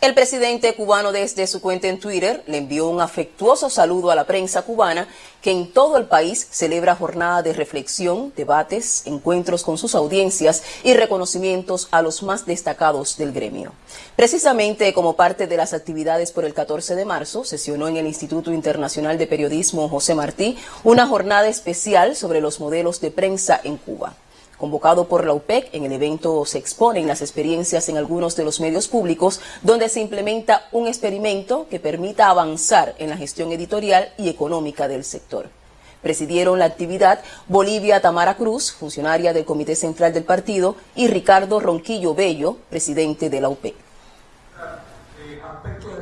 El presidente cubano desde su cuenta en Twitter le envió un afectuoso saludo a la prensa cubana que en todo el país celebra jornada de reflexión, debates, encuentros con sus audiencias y reconocimientos a los más destacados del gremio. Precisamente como parte de las actividades por el 14 de marzo, sesionó en el Instituto Internacional de Periodismo José Martí una jornada especial sobre los modelos de prensa en Cuba. Convocado por la UPEC, en el evento se exponen las experiencias en algunos de los medios públicos donde se implementa un experimento que permita avanzar en la gestión editorial y económica del sector. Presidieron la actividad Bolivia Tamara Cruz, funcionaria del Comité Central del Partido, y Ricardo Ronquillo Bello, presidente de la UPEC.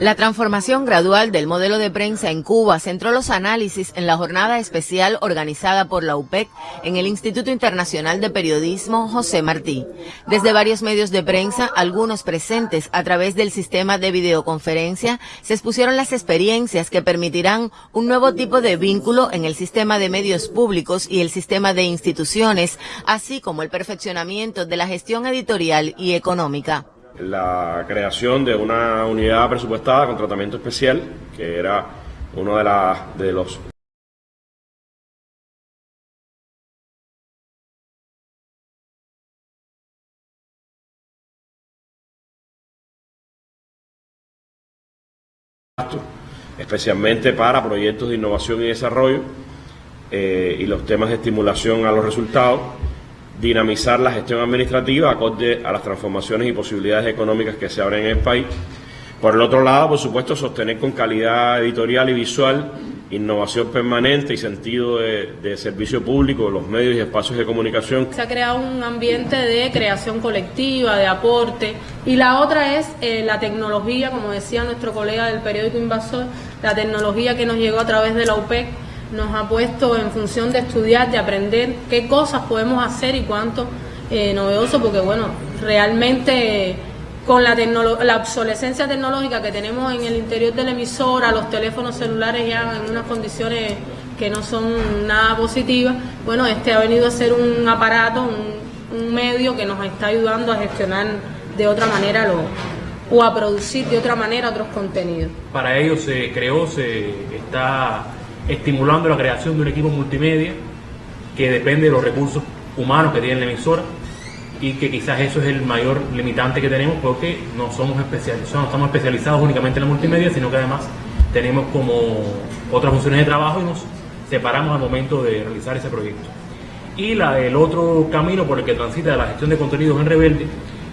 La transformación gradual del modelo de prensa en Cuba centró los análisis en la jornada especial organizada por la UPEC en el Instituto Internacional de Periodismo José Martí. Desde varios medios de prensa, algunos presentes a través del sistema de videoconferencia, se expusieron las experiencias que permitirán un nuevo tipo de vínculo en el sistema de medios públicos y el sistema de instituciones, así como el perfeccionamiento de la gestión editorial y económica la creación de una unidad presupuestada con tratamiento especial, que era uno de, de los especialmente para proyectos de innovación y desarrollo eh, y los temas de estimulación a los resultados dinamizar la gestión administrativa acorde a las transformaciones y posibilidades económicas que se abren en el país. Por el otro lado, por supuesto, sostener con calidad editorial y visual, innovación permanente y sentido de, servicio público, los medios y espacios de comunicación. Se ha creado un ambiente de creación colectiva, de aporte, y la otra es eh, la tecnología, como decía nuestro colega del periódico Invasor, la tecnología que nos llegó a través de la UPEC nos ha puesto en función de estudiar, de aprender qué cosas podemos hacer y cuánto eh, novedoso, porque bueno, realmente con la, obsolescencia tecnológica que tenemos en el interior de la emisora, los teléfonos celulares ya en unas condiciones que no son nada positivas, bueno, este ha venido a ser un aparato, un, medio que nos está ayudando a gestionar de otra manera lo, o a producir de otra manera otros contenidos. Para ello se creó, se está estimulando la creación de un equipo multimedia que depende de los recursos humanos que tiene la emisora y que quizás eso es el mayor limitante que tenemos porque no somos especializados, no estamos especializados únicamente en la multimedia, sino que además tenemos como otras funciones de trabajo y nos separamos al momento de realizar ese proyecto. Y la, el otro camino por el que transita la gestión de contenidos en Rebelde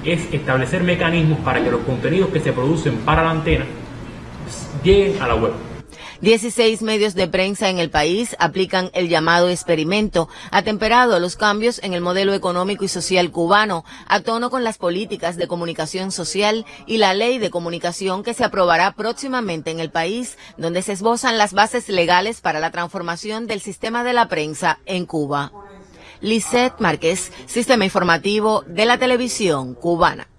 es establecer mecanismos para que los contenidos que se producen para la antena lleguen a la web. 16 medios de prensa en el país aplican el llamado experimento, atemperado a los cambios en el modelo económico y social cubano, a tono con las políticas de comunicación social y la ley de comunicación que se aprobará próximamente en el país, donde se esbozan las bases legales para la transformación del sistema de la prensa en Cuba. Lisette Márquez, Sistema Informativo de la Televisión Cubana.